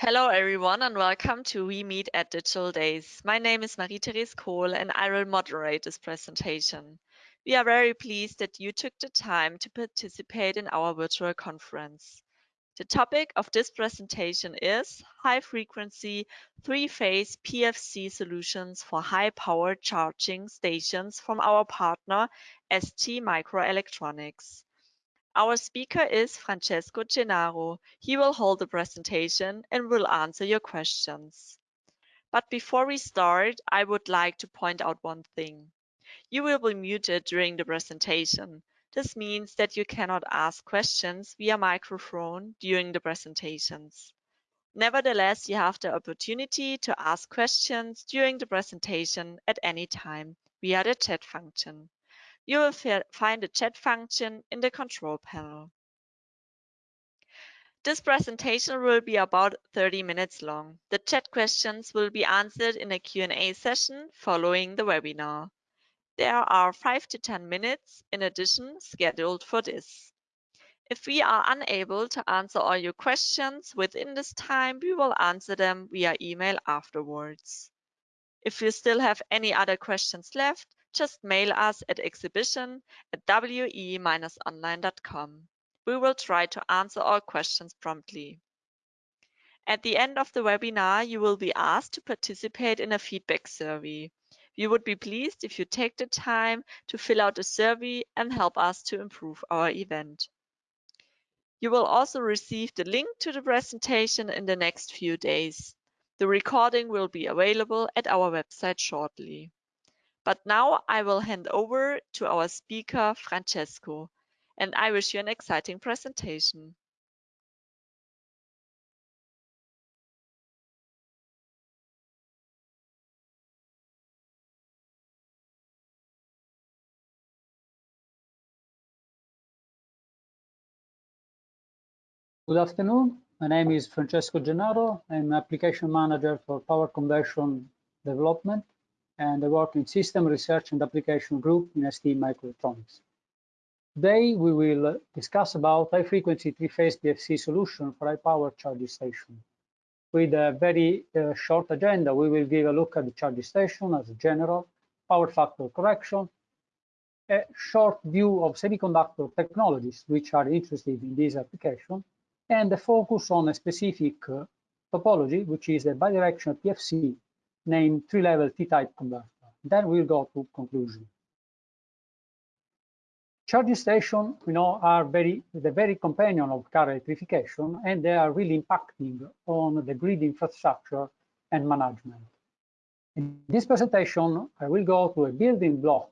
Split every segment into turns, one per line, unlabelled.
Hello, everyone, and welcome to We Meet at Digital Days. My name is Marie-Therese Kohl, and I will moderate this presentation. We are very pleased that you took the time to participate in our virtual conference. The topic of this presentation is high-frequency three-phase PFC solutions for high-power charging stations from our partner, ST Microelectronics. Our speaker is Francesco Gennaro. He will hold the presentation and will answer your questions. But before we start, I would like to point out one thing. You will be muted during the presentation. This means that you cannot ask questions via microphone during the presentations. Nevertheless, you have the opportunity to ask questions during the presentation at any time via the chat function. You will find the chat function in the control panel. This presentation will be about 30 minutes long. The chat questions will be answered in a Q&A session following the webinar. There are 5 to 10 minutes in addition scheduled for this. If we are unable to answer all your questions within this time, we will answer them via email afterwards. If you still have any other questions left, just mail us at exhibition at we-online.com. We will try to answer all questions promptly. At the end of the webinar, you will be asked to participate in a feedback survey. We would be pleased if you take the time to fill out the survey and help us to improve our event. You will also receive the link to the presentation in the next few days. The recording will be available at our website shortly. But now I will hand over to our speaker, Francesco, and I wish you an exciting presentation.
Good afternoon. My name is Francesco Gennaro. I'm application manager for power conversion development and I work in System Research and Application Group in ST Microelectronics. Today, we will discuss about high-frequency three-phase PFC solution for high-power charging station. With a very uh, short agenda, we will give a look at the charging station as a general, power factor correction, a short view of semiconductor technologies which are interested in this application, and the focus on a specific uh, topology, which is a bidirectional PFC named three-level T-type converter. Then we'll go to conclusion. Charging stations, you know, are very the very companion of car electrification, and they are really impacting on the grid infrastructure and management. In this presentation, I will go to a building block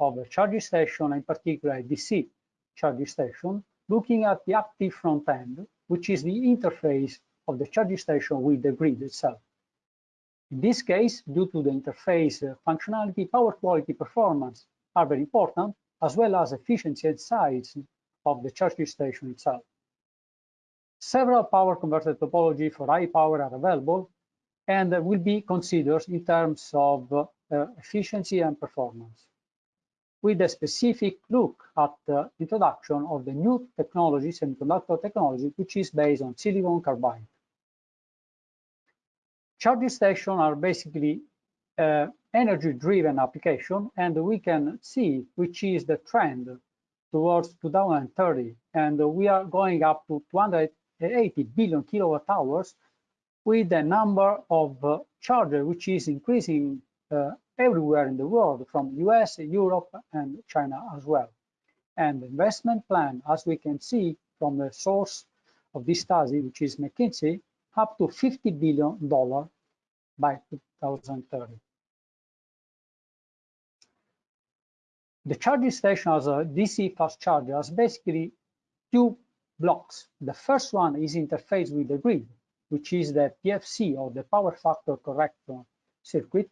of a charging station, in particular a DC charging station, looking at the active front end, which is the interface of the charging station with the grid itself. In this case, due to the interface uh, functionality, power quality performance are very important, as well as efficiency and size of the charging station itself. Several power converter topology for high power are available and will be considered in terms of uh, efficiency and performance. With a specific look at the introduction of the new technology, semiconductor technology, which is based on silicon carbide. Charging stations are basically uh, energy-driven application, and we can see which is the trend towards 2030, and we are going up to 280 billion kilowatt hours with the number of uh, chargers which is increasing uh, everywhere in the world, from US, Europe, and China as well. And the investment plan, as we can see from the source of this study, which is McKinsey, up to $50 billion by 2030. The charging station as a DC fast charger has basically two blocks. The first one is interface with the grid, which is the PFC or the power factor corrector circuit.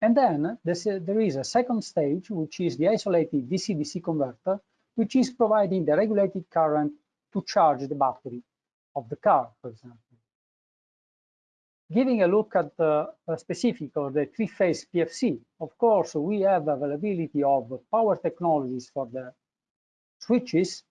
And then uh, there is a second stage, which is the isolated DC-DC converter, which is providing the regulated current to charge the battery of the car, for example. Giving a look at the specific or the three-phase PFC, of course, we have availability of power technologies for the switches,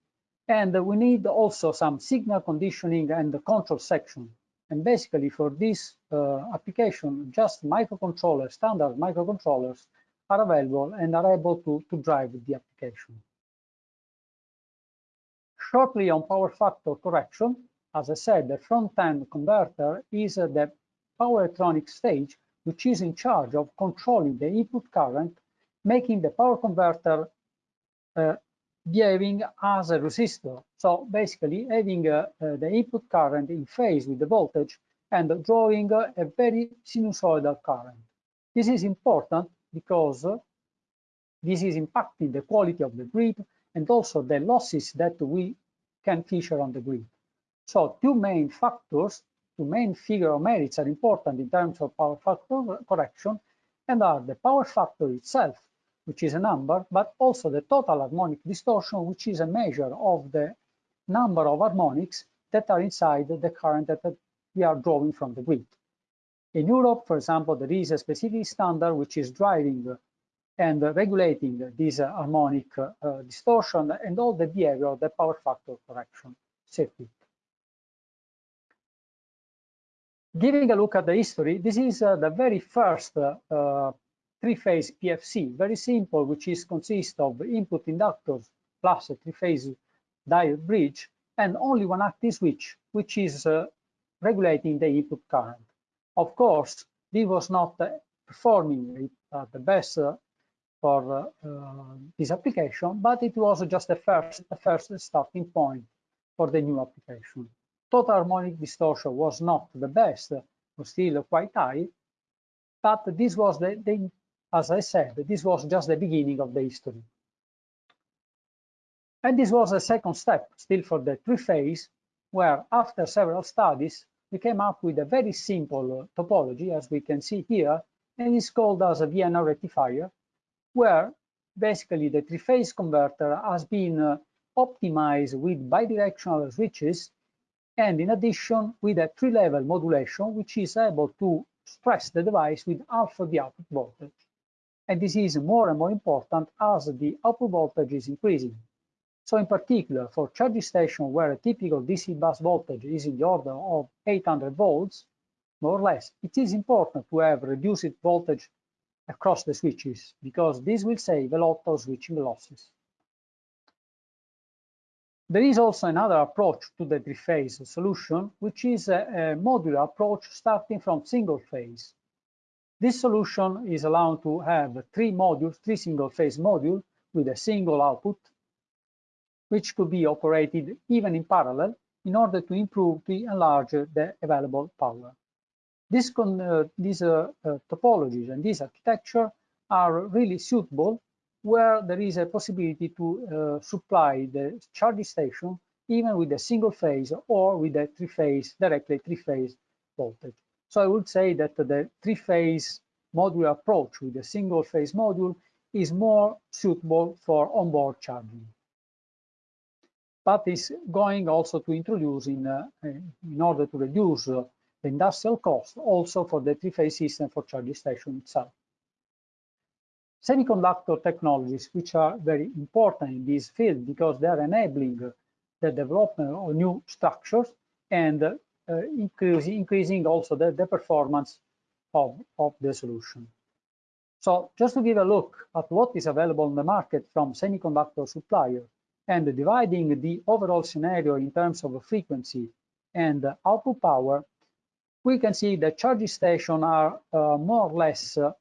and we need also some signal conditioning and the control section. And basically for this uh, application, just microcontrollers, standard microcontrollers are available and are able to, to drive the application. Shortly on power factor correction, as I said, the front-end converter is the power electronic stage, which is in charge of controlling the input current, making the power converter uh, behaving as a resistor. So basically having uh, uh, the input current in phase with the voltage and drawing uh, a very sinusoidal current. This is important because this is impacting the quality of the grid and also the losses that we can feature on the grid. So two main factors two main figure of merits are important in terms of power factor correction and are the power factor itself, which is a number, but also the total harmonic distortion, which is a measure of the number of harmonics that are inside the current that we are drawing from the grid. In Europe, for example, there is a specific standard which is driving and regulating this harmonic uh, distortion and all the behavior of the power factor correction circuit. Giving a look at the history, this is uh, the very first uh, three-phase PFC, very simple, which is consists of input inductors plus a three-phase diode bridge and only one active switch, which is uh, regulating the input current. Of course, this was not uh, performing the best uh, for uh, this application, but it was just the first, the first starting point for the new application total harmonic distortion was not the best, was still quite high, but this was the, the, as I said, this was just the beginning of the history. And this was a second step, still for the three-phase, where after several studies, we came up with a very simple topology, as we can see here, and it's called as a Vienna rectifier, where basically the three-phase converter has been uh, optimized with bidirectional switches and in addition with a three-level modulation, which is able to stress the device with half of the output voltage. And this is more and more important as the output voltage is increasing. So in particular, for charging station where a typical DC bus voltage is in the order of 800 volts, more or less, it is important to have reduced voltage across the switches because this will save a lot of switching losses. There is also another approach to the three-phase solution, which is a, a, modular approach starting from single phase. This solution is allowed to have three modules, three single-phase modules with a single output, which could be operated even in parallel in order to improve to enlarge the available power. This uh, these uh, uh, topologies and this architecture are really suitable where there is a possibility to uh, supply the charging station even with a single phase or with a three-phase, directly three-phase voltage. So I would say that the three-phase module approach with a single-phase module is more suitable for onboard charging. But is going also to introduce in, uh, in order to reduce uh, the industrial cost also for the three-phase system for charging station itself semiconductor technologies, which are very important in this field because they are enabling the development of new structures and uh, increasing, also the, the performance of, of the solution. So just to give a look at what is available on the market from semiconductor supplier and dividing the overall scenario in terms of frequency and output power, we can see that charging stations are uh, more or less uh,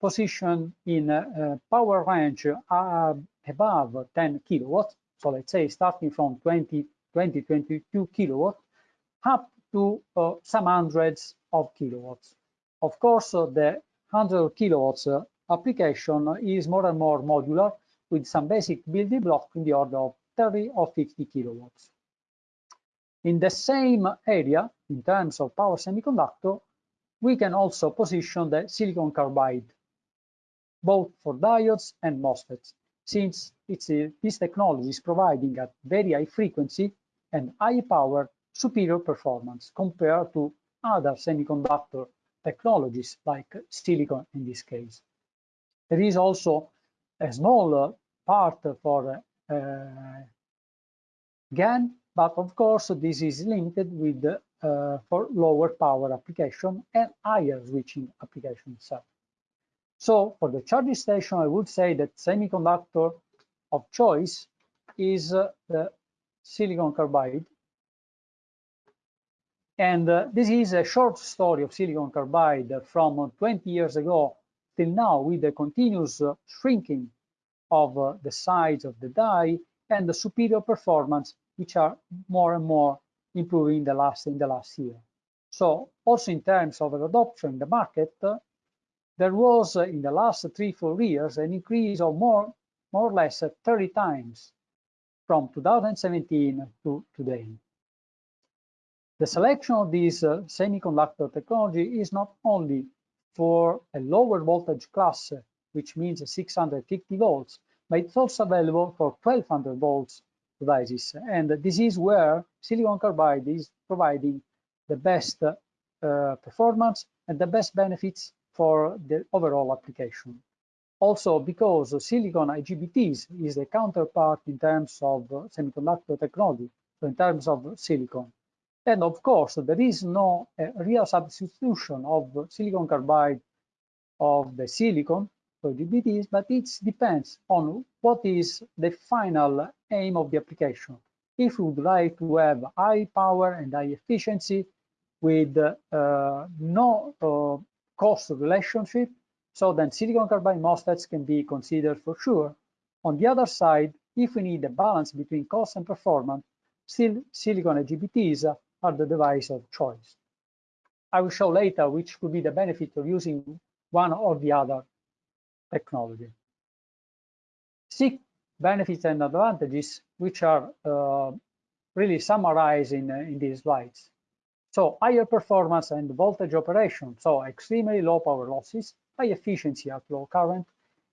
position in a power range uh, above 10 kilowatts. So let's say starting from 20, 20, 22 kilowatts up to uh, some hundreds of kilowatts. Of course, uh, the 100 kilowatts uh, application is more and more modular with some basic building block in the order of 30 or 50 kilowatts. In the same area, in terms of power semiconductor, we can also position the silicon carbide both for diodes and MOSFETs, since it's a, this technology is providing at very high frequency and high power superior performance compared to other semiconductor technologies like silicon in this case. There is also a small part for uh, GaN, but of course this is limited with uh, for lower power application and higher switching application itself. So for the charging station, I would say that semiconductor of choice is uh, the silicon carbide. And uh, this is a short story of silicon carbide from 20 years ago till now with the continuous uh, shrinking of uh, the size of the die and the superior performance, which are more and more improving in the last in the last year. So also in terms of adoption in the market, uh, there was in the last three, four years an increase of more, more or less 30 times from 2017 to today. The selection of this uh, semiconductor technology is not only for a lower voltage class, which means 650 volts, but it's also available for 1200 volts devices. And this is where silicon carbide is providing the best uh, performance and the best benefits for the overall application. Also, because silicon IGBTs is the counterpart in terms of semiconductor technology, so in terms of silicon. And of course, there is no uh, real substitution of silicon carbide of the silicon for IGBTs, but it depends on what is the final aim of the application. If we would like to have high power and high efficiency with uh, no uh, cost relationship, so then silicon carbide MOSFETs can be considered for sure. On the other side, if we need a balance between cost and performance, still silicon IGBTs are the device of choice. I will show later which could be the benefit of using one or the other technology. Six benefits and advantages, which are uh, really summarized in, uh, in these slides. So higher performance and voltage operation, so extremely low power losses, high efficiency at low current,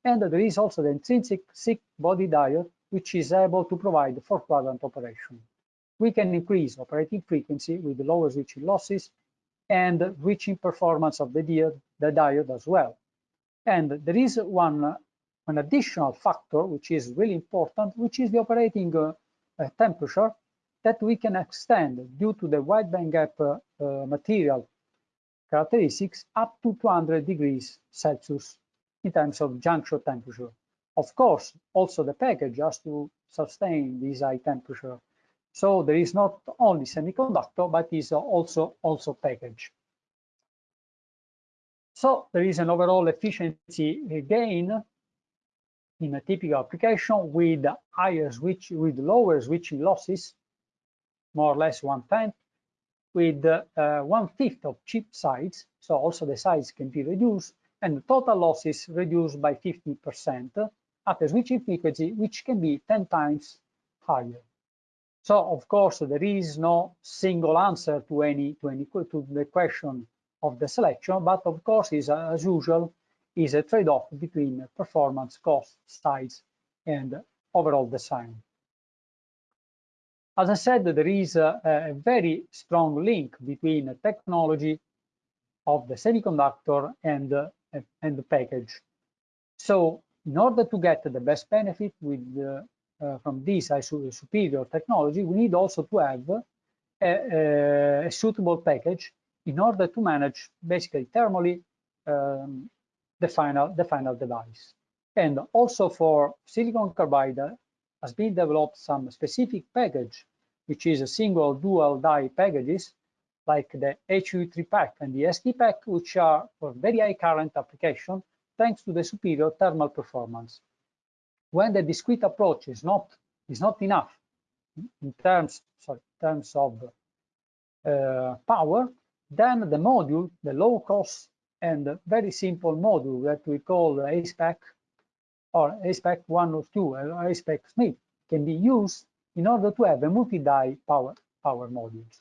and there is also the intrinsic SiC body diode, which is able to provide four quadrant operation we can increase operating frequency with the lower switching losses and reaching performance of the diode, the diode as well. And there is one, an additional factor which is really important, which is the operating uh, uh, temperature that we can extend due to the wide bandgap uh, uh, material characteristics up to 200 degrees Celsius in terms of junction temperature. Of course, also the package has to sustain this high temperature so there is not only semiconductor, but is also, also package. So there is an overall efficiency gain in a typical application with higher switch, with lower switching losses, more or less one tenth, with uh, one fifth of chip size. So also the size can be reduced and the total losses reduced by 50% at a switching frequency, which can be 10 times higher. So of course there is no single answer to any to any to the question of the selection, but of course is as usual is a trade-off between performance, cost, size, and overall design. As I said, there is a, a very strong link between the technology of the semiconductor and, uh, and the package. So in order to get the best benefit with uh, from this superior technology, we need also to have a, a, suitable package in order to manage basically thermally um, the final the final device. And also for silicon carbide has been developed some specific package, which is a single dual die packages like the HU3PAK and the STPAK, which are for very high current application thanks to the superior thermal performance when the discrete approach is not is not enough in terms sorry, in terms of uh, power, then the module, the low cost and very simple module that we call ACEPACK or ACEPACK 1 or 2 or ACEPACK SMIT can be used in order to have a multi-die power, power modules.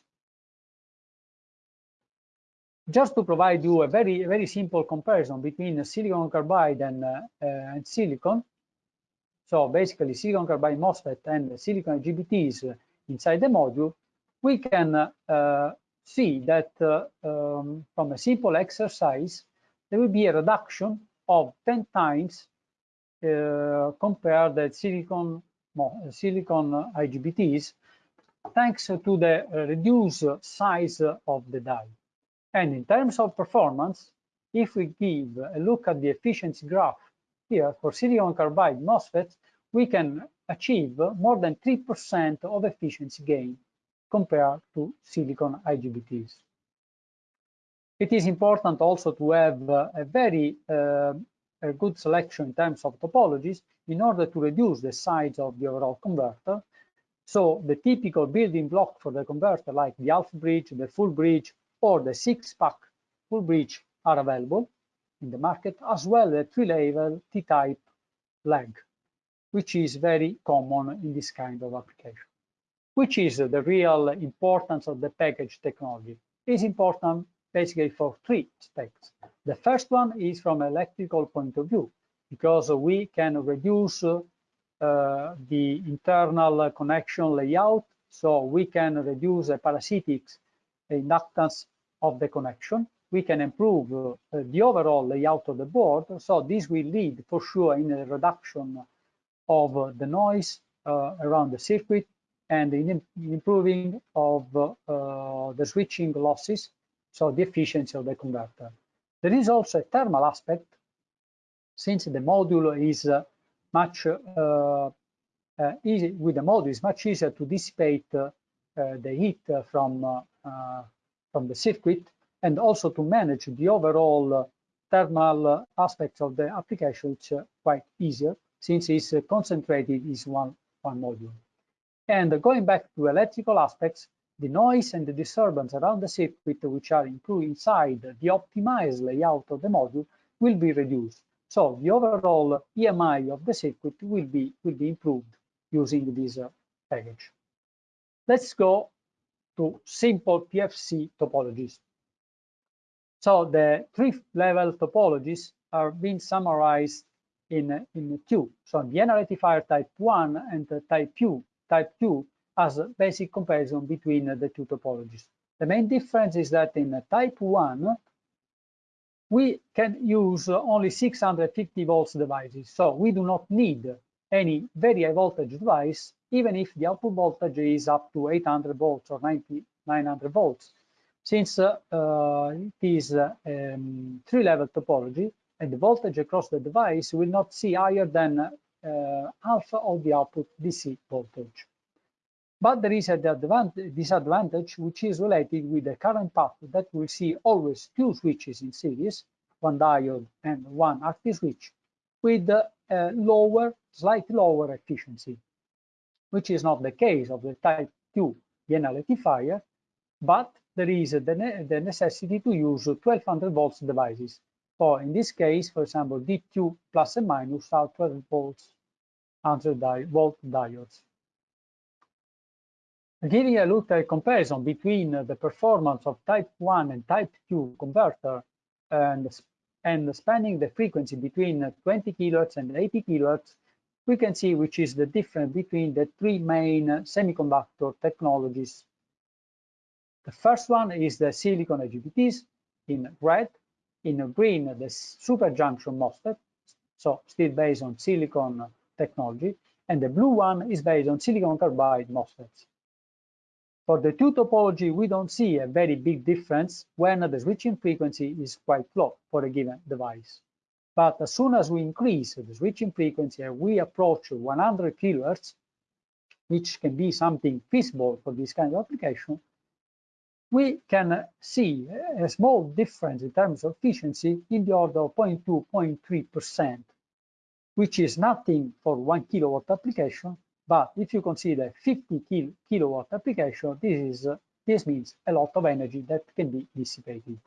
Just to provide you a very, very simple comparison between silicon carbide and, uh, uh, and silicon, so basically silicon carbide MOSFET and silicon IGBTs inside the module, we can uh, see that uh, um, from a simple exercise, there will be a reduction of 10 times uh, compared the silicon silicon IGBTs, thanks to the reduced size of the die. And in terms of performance, if we give a look at the efficiency graph here for silicon carbide MOSFETs, we can achieve more than 3% of efficiency gain compared to silicon IGBTs. It is important also to have a very uh, a good selection in terms of topologies in order to reduce the size of the overall converter. So the typical building block for the converter, like the half bridge, the full bridge, or the six-pack full bridge are available in the market, as well as three-level T-type leg, which is very common in this kind of application. Which is the real importance of the package technology? Is important basically for three aspects. The first one is from electrical point of view, because we can reduce uh, the internal connection layout, so we can reduce the parasitics inductance of the connection. We can improve uh, the overall layout of the board, so this will lead for sure in a reduction of the noise uh, around the circuit and in improving of uh, the switching losses so the efficiency of the converter. There is also a thermal aspect, since the module is uh, much uh, uh, easy with the module, it's much easier to dissipate uh, the heat from uh, uh, from the circuit and also to manage the overall uh, thermal uh, aspects of the application, which uh, quite easier since it's concentrated is one one module. And going back to electrical aspects, the noise and the disturbance around the circuit, which are included inside the optimized layout of the module, will be reduced. So the overall EMI of the circuit will be, will be improved using this uh, package. Let's go to simple PFC topologies. So the three-level topologies are being summarized in, in two. So the Vienna rectifier type 1 and type 2, type 2 as a basic comparison between the two topologies. The main difference is that in type 1, we can use only 650 volts devices. So we do not need any very high voltage device, even if the output voltage is up to 800 volts or 90, 900 volts. Since uh, uh, it is uh, um, three-level topology, and the voltage across the device will not see higher than uh, half of the output DC voltage. But there is a disadvantage which is related with the current path that we see always two switches in series, one diode and one active switch, with a lower, slightly lower efficiency, which is not the case of the type 2 Vienna rectifier, but there is the, ne the necessity to use 1200 volts devices. So in this case, for example, D2 plus and minus are 12 volts 100 volt diodes. Giving a look at a comparison between the performance of type 1 and type 2 converter and, and spanning the frequency between 20 kilohertz and 80 kilohertz, we can see which is the difference between the three main semiconductor technologies. The first one is the silicon IGBTs in red, in green the super junction MOSFET, so still based on silicon technology, and the blue one is based on silicon carbide MOSFETs. For the two topology, we don't see a very big difference when the switching frequency is quite low for a given device. But as soon as we increase the switching frequency and we approach 100 kilohertz, which can be something feasible for this kind of application, we can see a small difference in terms of efficiency in the order of 0.2, 0.3%, which is nothing for one kilowatt application, but if you consider 50 kil kilowatt application, this is this means a lot of energy that can be dissipated.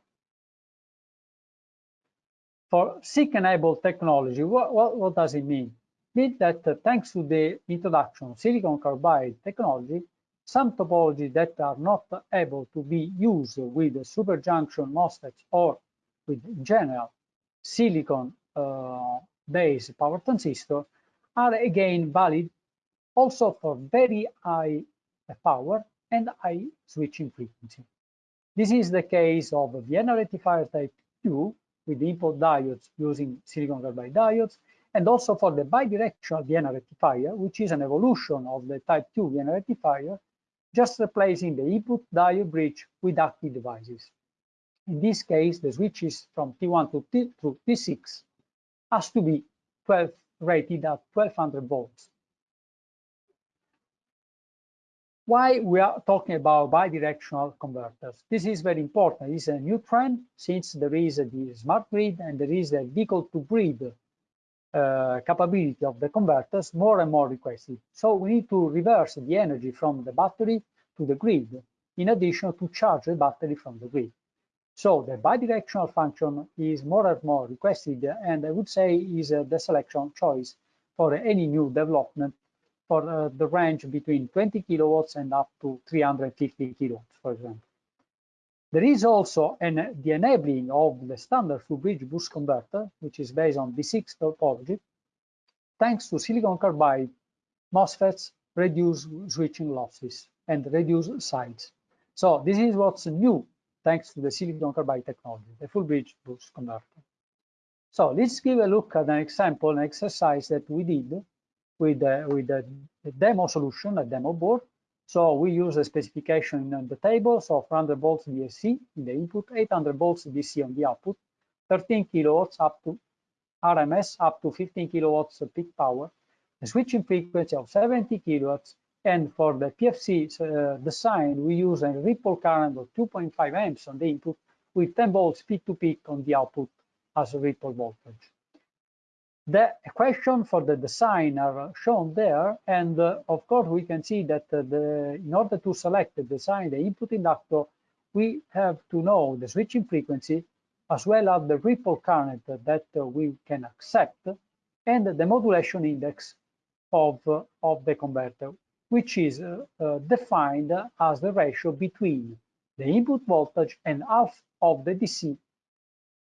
For SiC-enabled technology, what, what, what, does it mean? It means that uh, thanks to the introduction of silicon carbide technology, some topologies that are not able to be used with superjunction MOSFETs or with in general silicon-based uh, power transistor are again valid also for very high power and high switching frequency. This is the case of Vienna rectifier type 2 with input diodes using silicon carbide diodes, and also for the bidirectional Vienna rectifier, which is an evolution of the type 2 Vienna rectifier, just replacing the input diode bridge with active devices. In this case, the switches from T1 to, T, to T6 has to be 12 rated at 1200 volts. Why we are talking about bidirectional converters? This is very important. It's a new trend since there is the smart grid and there is a vehicle to grid uh, capability of the converters more and more requested. So we need to reverse the energy from the battery to the grid, in addition to charge the battery from the grid. So the bidirectional function is more and more requested, and I would say is uh, the selection choice for any new development for uh, the range between 20 kilowatts and up to 350 kilowatts, for example. There is also an, the enabling of the standard full bridge boost converter, which is based on B6 topology, thanks to silicon carbide MOSFETs reduce switching losses and reduce sides. So this is what's new thanks to the silicon carbide technology, the full bridge boost converter. So let's give a look at an example, an exercise that we did with, uh, with a, a demo solution, a demo board. So we use a specification in the table, so 400 volts DSC in the input, 800 volts DC on the output, 13 kilowatts up to RMS up to 15 kilowatts peak power, a switching frequency of 70 kilowatts, and for the PFC uh, design, we use a ripple current of 2.5 amps on the input with 10 volts peak to peak on the output as a ripple voltage. The equation for the design are shown there, and uh, of course we can see that uh, the, in order to select the design, the input inductor, we have to know the switching frequency as well as the ripple current that uh, we can accept and the modulation index of, uh, of the converter which is uh, uh, defined as the ratio between the input voltage and half of the DC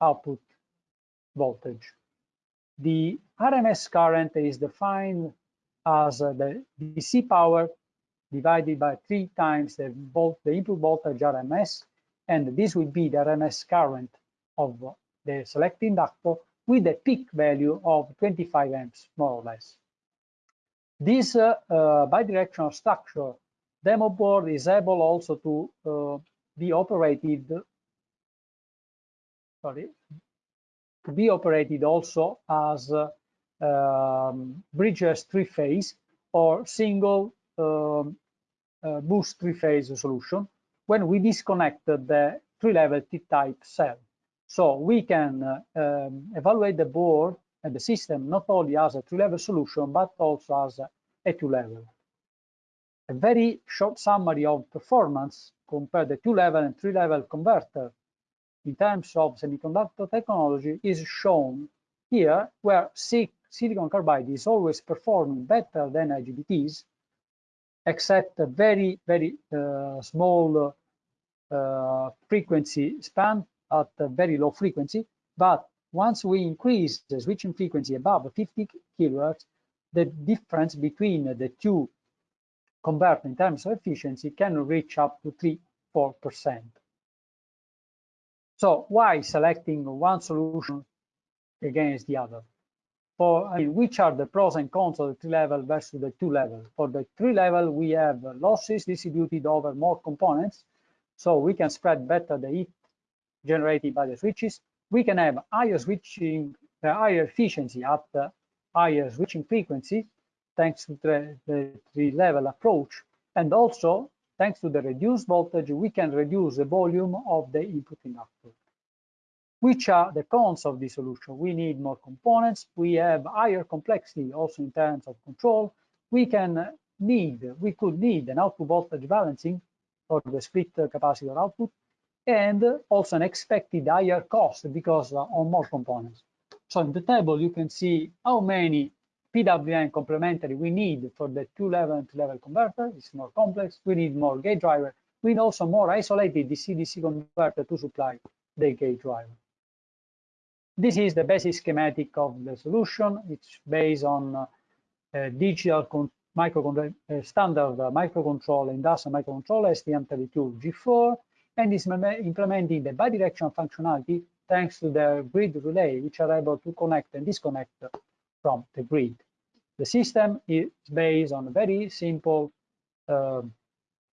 output voltage. The RMS current is defined as uh, the DC power divided by three times the, volt, the input voltage RMS, and this will be the RMS current of the select inductor with a peak value of 25 amps, more or less. This uh, uh, bidirectional structure demo board is able also to uh, be operated sorry to be operated also as um, bridges three-phase or single um, uh, boost three-phase solution when we disconnect the three-level T-type cell. So we can uh, um, evaluate the board and the system not only as a three-level solution, but also as a, a two-level. A very short summary of performance compared the two-level and three-level converter in terms of semiconductor technology is shown here, where silicon carbide is always performing better than IGBTs, except a very, very uh, small uh, frequency span at a very low frequency. But once we increase the switching frequency above 50 kilohertz, the difference between the two converters in terms of efficiency can reach up to 3 4 percent so why selecting one solution against the other? For I mean, which are the pros and cons of the three level versus the two level? For the three level we have losses distributed over more components so we can spread better the heat generated by the switches. We can have higher switching uh, higher efficiency at the higher switching frequency thanks to the, the three-level approach. And also, thanks to the reduced voltage, we can reduce the volume of the input inductor. Which are the cons of this solution? We need more components. We have higher complexity also in terms of control. We can need, we could need an output voltage balancing for the split capacitor output and also an expected higher cost because uh, on more components. So in the table, you can see how many PWM complementary we need for the two-level and three-level converter. It's more complex. We need more gate driver. We need also more isolated DC-DC converter to supply the gate driver. This is the basic schematic of the solution. It's based on uh, digital microcontroller, uh, standard uh, microcontroller, industrial microcontroller STM32 G4, and is implementing the bidirectional functionality thanks to the grid relay, which are able to connect and disconnect from the grid. The system is based on a very simple uh,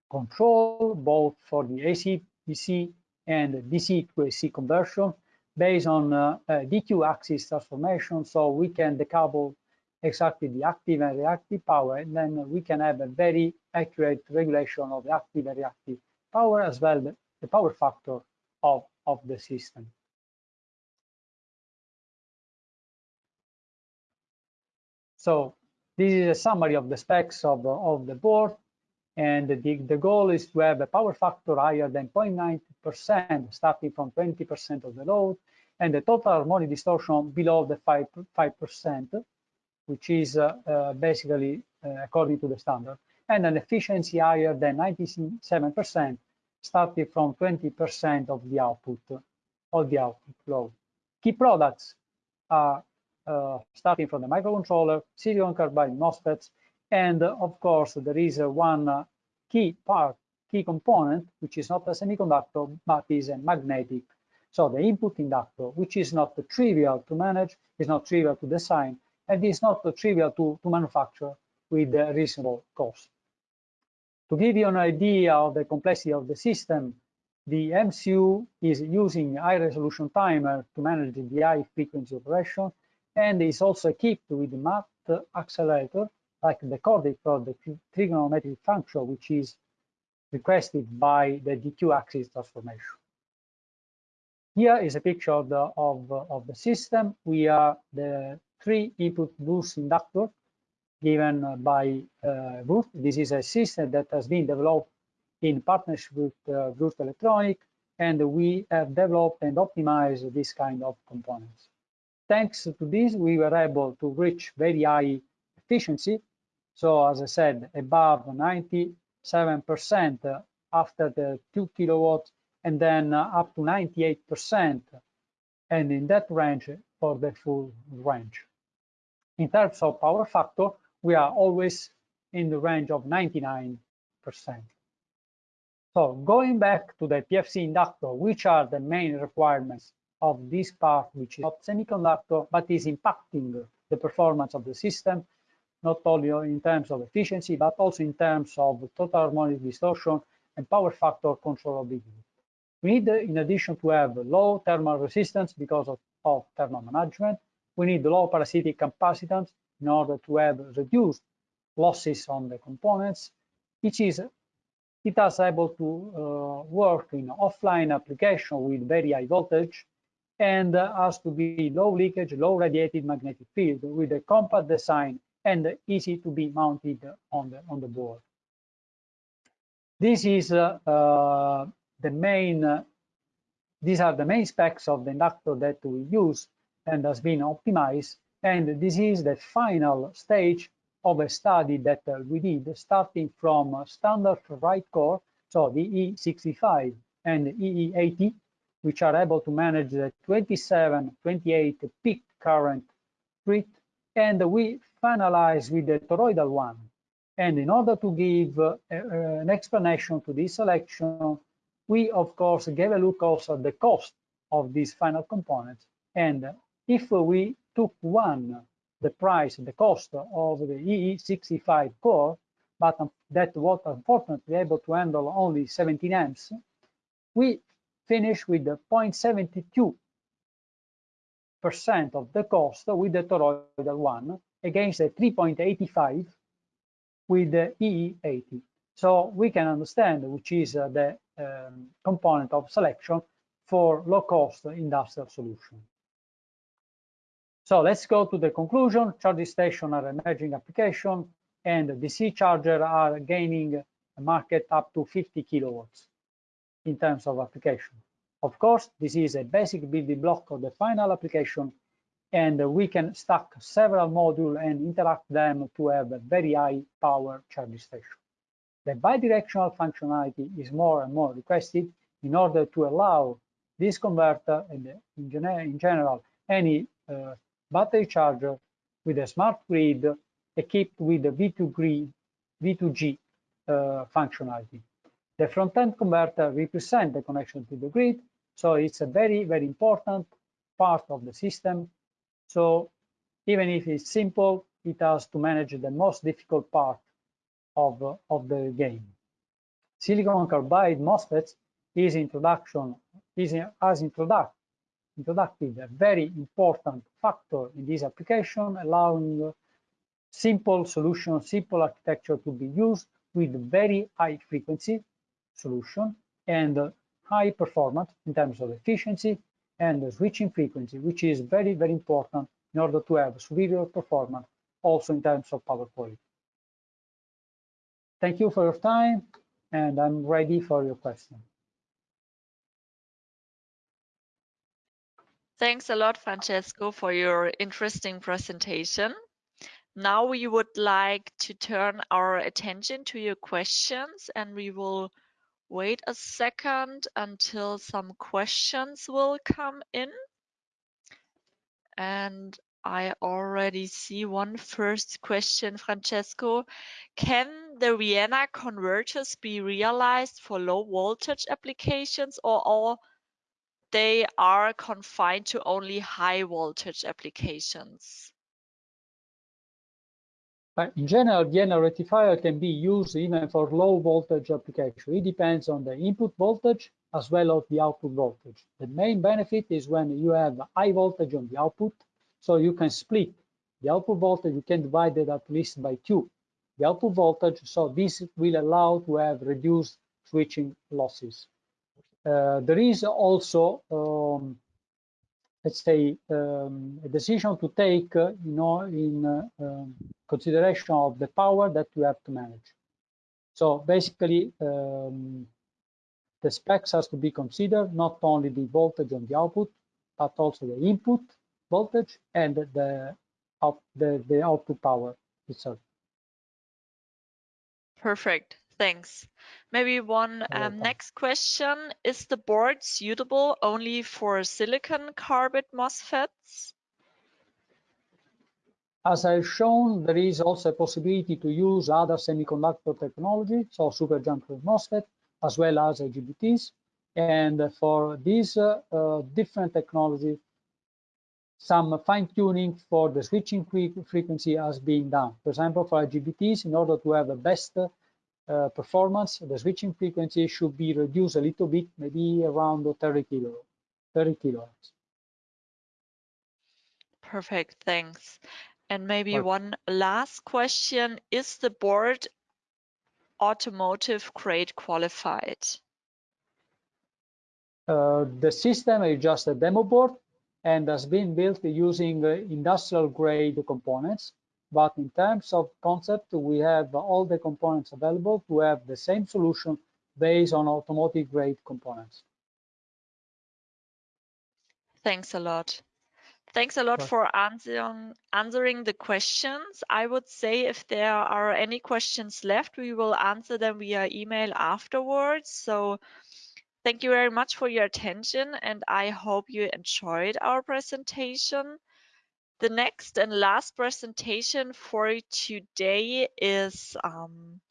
control, both for the AC, DC, and DC to AC conversion, based on uh, DQ axis transformation. So we can decouple exactly the active and reactive power, and then we can have a very accurate regulation of the active and reactive power as well the, the power factor of, of the system. So this is a summary of the specs of, of the board. And the, the goal is to have a power factor higher than 0.9%, starting from 20% of the load, and the total harmonic distortion below the 5, 5% which is uh, uh, basically uh, according to the standard, and an efficiency higher than 97%, starting from 20% of the output of the output load. Key products are starting from the microcontroller, silicon carbide MOSFETs, and uh, of course there is uh, one key part, key component, which is not a semiconductor, but is a magnetic. So the input inductor, which is not trivial to manage, is not trivial to design, and is not trivial to, to manufacture with a reasonable cost. To give you an idea of the complexity of the system, the MCU is using high resolution timer to manage the high frequency operation and is also equipped with math accelerator like the Cordic for the trigonometric function, which is requested by the DQ axis transformation. Here is a picture of the, of, of the system. We are the three input boost inductor given by uh, This is a system that has been developed in partnership with uh, Electronic, and we have developed and optimized this kind of components. Thanks to this, we were able to reach very high efficiency. So as I said, above 97% after the two kilowatts, and then up to 98%, and in that range for the full range. In terms of power factor, we are always in the range of 99%. So going back to the PFC inductor, which are the main requirements of this part, which is not semiconductor, but is impacting the performance of the system, not only in terms of efficiency, but also in terms of total harmonic distortion and power factor controllability. We need, in addition to have low thermal resistance because of, of thermal management, we need low parasitic capacitance in order to have reduced losses on the components, which is it is able to uh, work in offline application with very high voltage and has to be low leakage, low radiated magnetic field with a compact design and easy to be mounted on the on the board. This is uh, uh, the main. Uh, these are the main specs of the inductor that we use and has been optimized. And this is the final stage of a study that uh, we did, starting from standard right core, so the E65 and EE80, which are able to manage the 27, 28 peak current grid, and we finalize with the toroidal one. And in order to give uh, uh, an explanation to this selection, we of course gave a look also at the cost of these final components. And if we took one, the price, the cost of the EE65 core, but that was unfortunately able to handle only 17 amps, we finish with the 0.72 percent of the cost with the toroidal one against the 3.85 with the EE80. So we can understand which is uh, the um, component of selection for low-cost industrial solution. So let's go to the conclusion. Charging station are emerging application and DC charger are gaining a market up to 50 kilowatts in terms of application. Of course, this is a basic building block of the final application, and we can stack several modules and interact them to have a very high power charging station. The bidirectional functionality is more and more requested in order to allow this converter and in, general any uh, battery charger with a smart grid equipped with the V2 grid, V2G uh, functionality. The front-end converter represents the connection to the grid, so it's a very, very important part of the system. So even if it's simple, it has to manage the most difficult part of, of the game. Silicon carbide MOSFETs is introduction is as introduct, introductive a very important factor in this application, allowing simple solution, simple architecture to be used with very high frequency solution and high performance in terms of efficiency and switching frequency, which is very, very important in order to have superior performance also in terms of power quality. Thank you for your time, and I'm ready for your question.
Thanks a lot, Francesco, for your interesting presentation. Now we would like to turn our attention to your questions and we will wait a second until some questions will come in. And I already see one first question, Francesco. Can the Vienna converters be realized for low voltage applications or all they are confined to only high voltage applications?
But in general, Vienna rectifier can be used even for low voltage application. It depends on the input voltage as well as the output voltage. The main benefit is when you have high voltage on the output, so you can split the output voltage, you can divide it at least by two, the output voltage, so this will allow to have reduced switching losses. Uh, there is also um, let's say, um, a decision to take, uh, you know, in uh, um, consideration of the power that you have to manage. So basically, um, the specs has to be considered, not only the voltage on the output, but also the input voltage and the, out, the, the output power itself.
Perfect. Thanks. Maybe one um, next question. Is the board suitable only for silicon carbide MOSFETs?
As I've shown, there is also a possibility to use other semiconductor technology, so superjunction MOSFET, as well as IGBTs. And for these uh, uh, different technologies, some fine tuning for the switching frequency has been done. For example, for IGBTs, in order to have the best uh, performance, the switching frequency should be reduced a little bit, maybe around 30 kilo, 30 kilohertz.
Perfect, thanks. And maybe one last question: Is the board automotive grade qualified?
Uh, the system is just a demo board and has been built using uh, industrial grade components. But in terms of concept, we have all the components available to have the same solution based on automotive grade components.
Thanks a lot. Thanks a lot for answering answering the questions. I would say if there are any questions left, we will answer them via email afterwards. So thank you very much for your attention and I hope you enjoyed our presentation. The next and last presentation for today is um,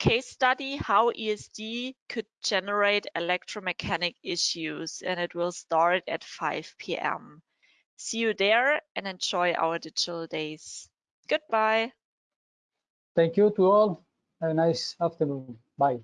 case study how ESD could generate electromechanic issues and it will start at 5 p.m. See you there and enjoy our digital days. Goodbye.
Thank you to all. Have a nice afternoon. Bye.